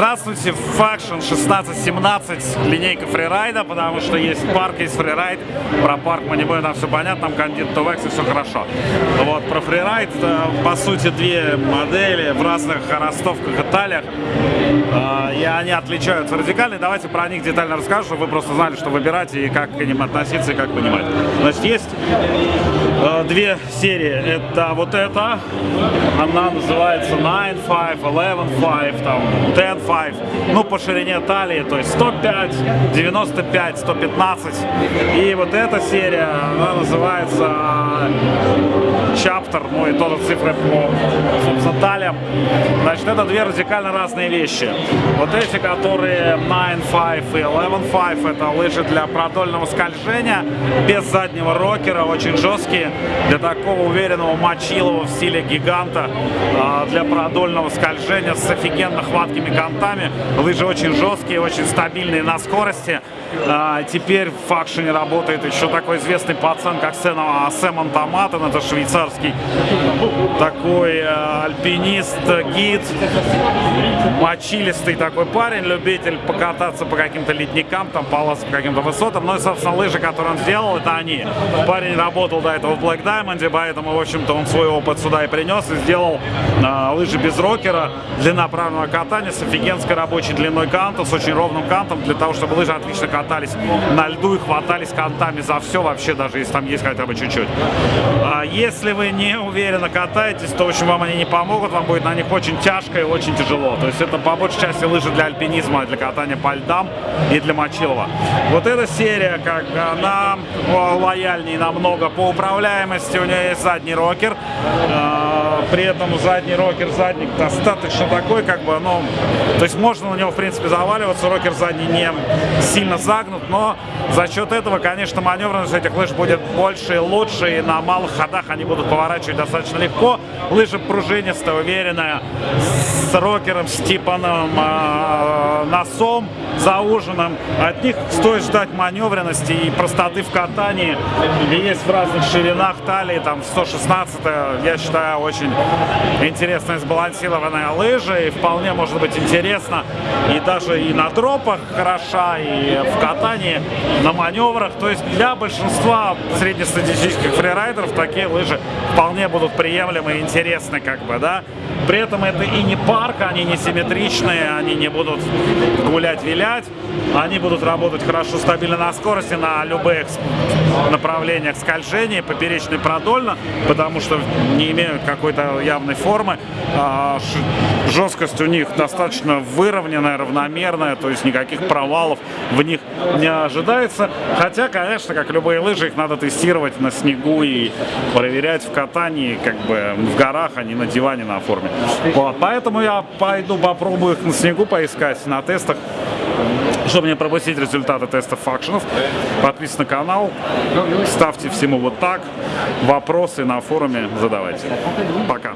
Здравствуйте, Faction 1617, линейка фрирайда, потому что есть парк, есть фрирайд. Про парк мы не будем, там все понятно, там кандид Тувекс и все хорошо. Вот, про фрирайд, э, по сути, две модели в разных ростовках и талиях. Э, и они отличаются радикально. Давайте про них детально расскажу, чтобы вы просто знали, что выбирать и как к ним относиться и как понимать. Значит, есть э, две серии. Это вот эта, она называется 9.5, 11.5, там, 10.5, ну, по ширине талии, то есть 105, 95, 115. И вот эта серия, она называется Chapter, ну и тоже цифры по, собственно. Значит, это две радикально разные вещи. Вот эти, которые 9.5 и 11.5, это лыжи для продольного скольжения, без заднего рокера, очень жесткие, для такого уверенного мочилова в стиле гиганта, а, для продольного скольжения с офигенно хваткими контами. Лыжи очень жесткие, очень стабильные на скорости. А, теперь в факшене работает еще такой известный пацан, как Сэм Антоматон, это швейцарский такой э, альпинист, гид, мочилистый такой парень, любитель покататься по каким-то ледникам, там полосы по каким-то высотам. Ну и, собственно, лыжи, которые он сделал, это они. Парень работал до этого в Black Diamond, поэтому, в общем-то, он свой опыт сюда и принес, и сделал э, лыжи без рокера, длинноправного катания с офигенской рабочей длиной канта, с очень ровным кантом, для того, чтобы лыжи отлично катались на льду и хватались кантами за все, вообще, даже если там есть хотя бы чуть-чуть. А если вы не уверенно катаетесь, то, в общем, вам они не помогут, вам будет на них очень тяжко и очень тяжело. То есть это по большей части лыжи для альпинизма, для катания по льдам и для мочилова. Вот эта серия, как она лояльнее намного по управляемости, у нее есть задний рокер, а, при этом задний рокер, задник достаточно такой, как бы, ну, то есть можно на него, в принципе, заваливаться, рокер задний не сильно загнут, но за счет этого, конечно, маневренность этих лыж будет больше и лучше, и на малых ходах они будут поворачивать достаточно легко. Лыжа пружинистая, уверенная, с рокером, с типаном э, носом, зауженным. От них стоит ждать маневренности и простоты в катании. И есть в разных ширинах талии, там 116 я считаю, очень интересная сбалансированная лыжа, и вполне может быть интересно. И даже и на дропах хороша, и в катании, на маневрах. То есть для большинства среднестатистических фрирайдеров такие лыжи вполне будут приемлемы и интересны, как бы, да. При этом это и не парк, они не симметричные, они не будут гулять-вилять, они будут работать хорошо, стабильно на скорости, на любых направлениях скольжения, поперечно и продольно, потому что не имеют какой-то явной формы. А, жесткость у них достаточно выровненная, равномерная, то есть никаких провалов в них не ожидается. Хотя, конечно, как любые лыжи, их надо тестировать на снегу и проверять в катании, как бы в горах, а не на диване на форме. Вот, поэтому я пойду попробую их на снегу поискать, на тестах. Чтобы не пропустить результаты тестов факшенов, подписывайтесь на канал, ставьте всему вот так, вопросы на форуме задавайте. Пока.